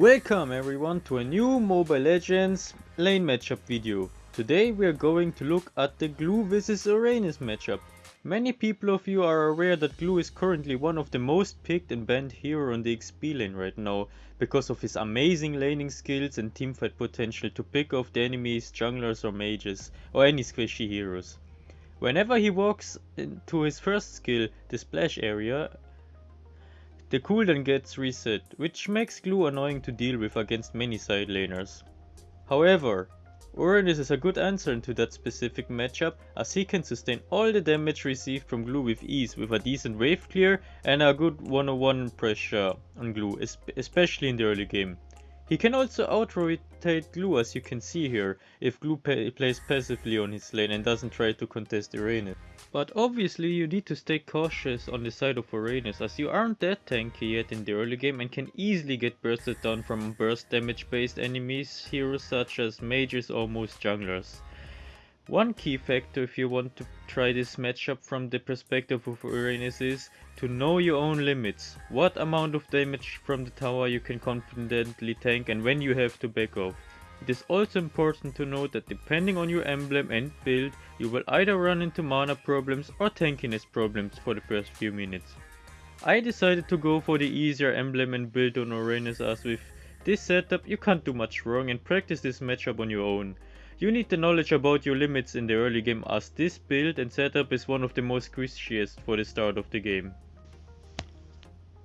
Welcome everyone to a new Mobile Legends lane matchup video. Today we are going to look at the Gloo vs Uranus matchup. Many people of you are aware that Gloo is currently one of the most picked and banned hero on the XP lane right now because of his amazing laning skills and teamfight potential to pick off the enemies, junglers or mages or any squishy heroes. Whenever he walks into his first skill, the splash area, the cooldown gets reset, which makes Gloo annoying to deal with against many side laners. However, Uranus is a good answer into that specific matchup as he can sustain all the damage received from Gloo with ease with a decent wave clear and a good 101 pressure on Gloo, especially in the early game. He can also Gloo as you can see here, if Gloo plays passively on his lane and doesn't try to contest Uranus. But obviously you need to stay cautious on the side of Uranus as you aren't that tanky yet in the early game and can easily get bursted down from burst damage based enemies, heroes such as mages or most junglers. One key factor if you want to try this matchup from the perspective of Uranus is to know your own limits, what amount of damage from the tower you can confidently tank and when you have to back off. It is also important to note that depending on your emblem and build, you will either run into mana problems or tankiness problems for the first few minutes. I decided to go for the easier emblem and build on Uranus as with this setup you can't do much wrong and practice this matchup on your own. You need the knowledge about your limits in the early game as this build and setup is one of the most squishiest for the start of the game.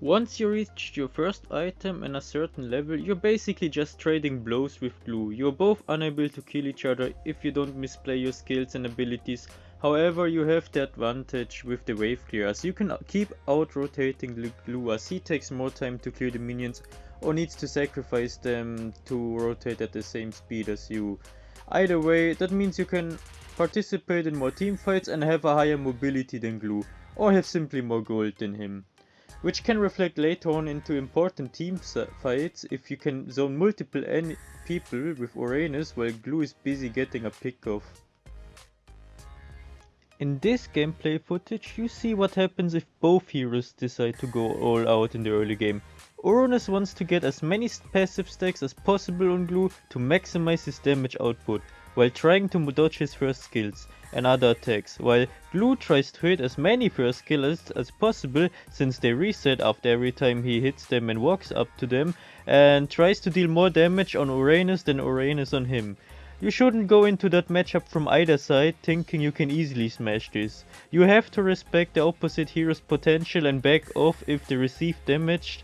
Once you reach your first item and a certain level, you're basically just trading blows with Gloo. You're both unable to kill each other if you don't misplay your skills and abilities. However, you have the advantage with the wave clear as you can keep out rotating the Gloo as he takes more time to clear the minions or needs to sacrifice them to rotate at the same speed as you. Either way, that means you can participate in more team fights and have a higher mobility than Gloo or have simply more gold than him which can reflect later on into important team fights if you can zone multiple people with Uranus while Gloo is busy getting a pick off. In this gameplay footage you see what happens if both heroes decide to go all out in the early game. Uranus wants to get as many passive stacks as possible on Gloo to maximize his damage output while trying to dodge his first skills and other attacks, while Gloo tries to hit as many first skills as possible since they reset after every time he hits them and walks up to them, and tries to deal more damage on Uranus than Uranus on him. You shouldn't go into that matchup from either side thinking you can easily smash this. You have to respect the opposite hero's potential and back off if they receive damage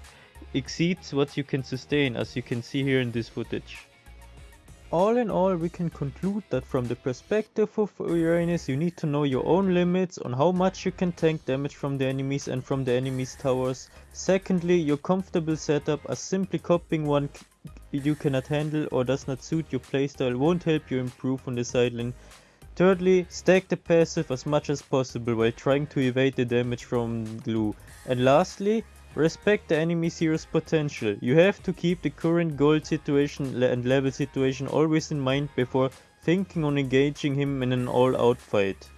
exceeds what you can sustain as you can see here in this footage. All in all, we can conclude that from the perspective of Uranus, you need to know your own limits on how much you can tank damage from the enemies and from the enemies towers. Secondly, your comfortable setup as simply copying one you cannot handle or does not suit your playstyle won't help you improve on the sideline. Thirdly, stack the passive as much as possible while trying to evade the damage from Gloo. And lastly, Respect the enemy hero's potential. You have to keep the current gold situation and level situation always in mind before thinking on engaging him in an all-out fight.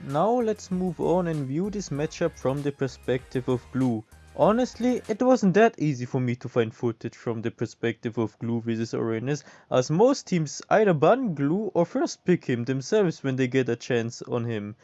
Now let's move on and view this matchup from the perspective of Gloo. Honestly, it wasn't that easy for me to find footage from the perspective of Gloo vs Uranus, as most teams either ban Gloo or first pick him themselves when they get a chance on him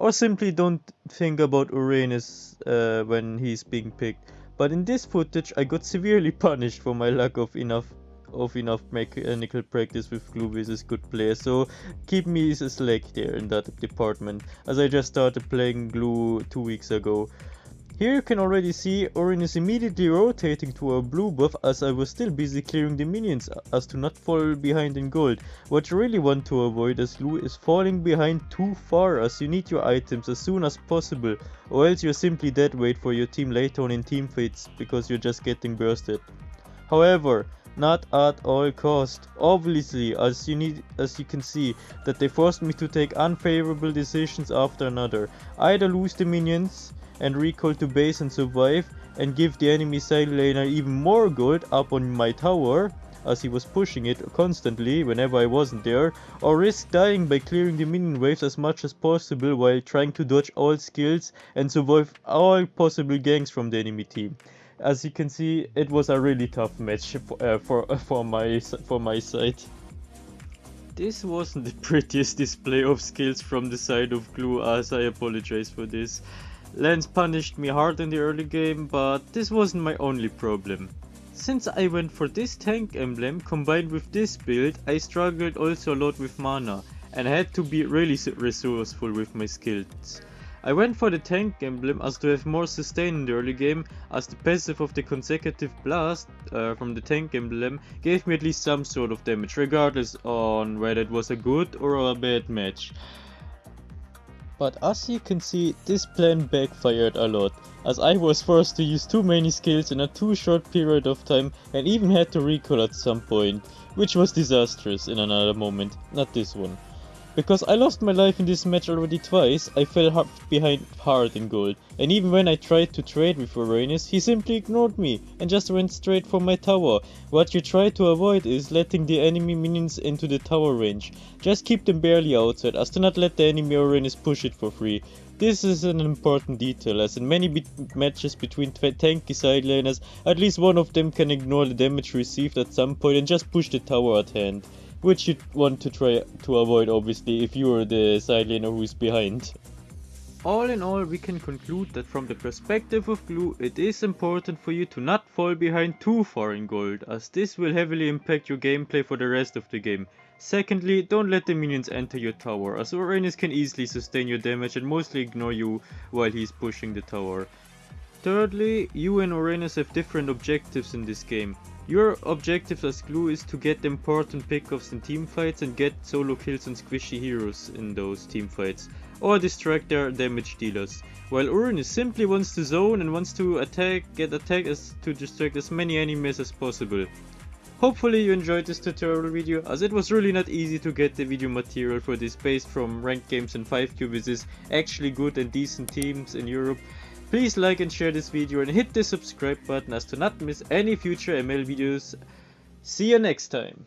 or simply don't think about Uranus uh, when he's being picked. But in this footage I got severely punished for my lack of enough of enough mechanical practice with Gloo vs good players, so keep me is a slack there in that department, as I just started playing Gloo two weeks ago. Here you can already see Orin is immediately rotating to a blue buff as I was still busy clearing the minions as to not fall behind in gold. What you really want to avoid as Gloo is falling behind too far as you need your items as soon as possible or else you're simply dead weight for your team later on in team fights because you're just getting bursted. However, not at all cost. Obviously, as you need as you can see, that they forced me to take unfavorable decisions after another. Either lose the minions, and recall to base and survive and give the enemy side laner even more gold up on my tower as he was pushing it constantly whenever I wasn't there, or risk dying by clearing the minion waves as much as possible while trying to dodge all skills and survive all possible ganks from the enemy team. as you can see, it was a really tough match for uh, for, for my for my side. This wasn't the prettiest display of skills from the side of Gloo as I apologize for this. Lance punished me hard in the early game, but this wasn't my only problem. Since I went for this tank emblem combined with this build, I struggled also a lot with mana and had to be really resourceful with my skills. I went for the tank emblem as to have more sustain in the early game as the passive of the consecutive blast uh, from the tank emblem gave me at least some sort of damage regardless on whether it was a good or a bad match. But as you can see, this plan backfired a lot, as I was forced to use too many skills in a too short period of time and even had to recall at some point, which was disastrous in another moment, not this one. Because I lost my life in this match already twice, I fell hard behind hard in gold, and even when I tried to trade with Uranus, he simply ignored me and just went straight for my tower. What you try to avoid is letting the enemy minions into the tower range. Just keep them barely outside, as to not let the enemy Uranus push it for free. This is an important detail, as in many be matches between tanky side laners, at least one of them can ignore the damage received at some point and just push the tower at hand which you want to try to avoid obviously if you are the side laner who is behind. All in all, we can conclude that from the perspective of Gloo, it is important for you to not fall behind too far in gold, as this will heavily impact your gameplay for the rest of the game. Secondly, don't let the minions enter your tower, as Uranus can easily sustain your damage and mostly ignore you while he's pushing the tower. Thirdly, you and Uranus have different objectives in this game. Your objective as Gloo is to get important pickoffs in teamfights and get solo kills on squishy heroes in those teamfights, or distract their damage dealers. While Uranus simply wants to zone and wants to attack, get attacked as to distract as many enemies as possible. Hopefully you enjoyed this tutorial video as it was really not easy to get the video material for this based from ranked games and 5q versus actually good and decent teams in Europe Please like and share this video and hit the subscribe button as to not miss any future ML videos. See you next time.